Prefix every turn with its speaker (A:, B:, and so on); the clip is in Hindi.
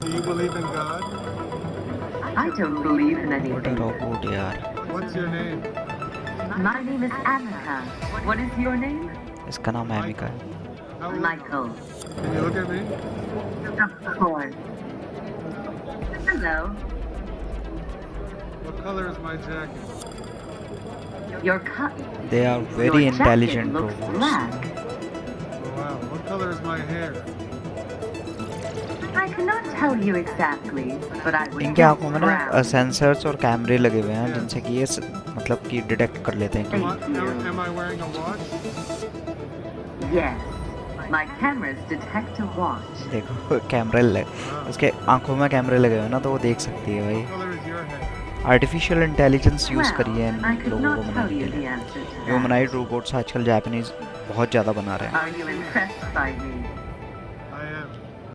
A: Do you believe in God?
B: I don't believe in
C: what
B: anything.
C: Robot यार
A: What's your name?
B: My name is Annika. What is your name?
C: इसका नाम एमिका है
A: How old?
B: Michael.
A: Can you look at me?
B: Of course. Hello.
A: What color is my jacket?
B: Your cut.
C: They are very
B: your jacket
C: intelligent
B: looks
C: robots
B: black.
A: Oh, wow. What color is my hair?
C: इनकी आँखों में ना सेंसर्स और कैमरे लगे हुए हैं जिनसे कि ये मतलब कि डिटेक्ट कर लेते हैं कि देखो कैमरे लगे उसके आँखों में कैमरे लगे हुए हैं ना तो वो देख सकती है भाई। आर्टिफिशियल इंटेलिजेंस यूज़ करिए इन लोगों को बनाने के लिए। ह्यूमनाइड रोबोट्स आजकल जापानीज बहुत ज़्यादा बना रहे हैं।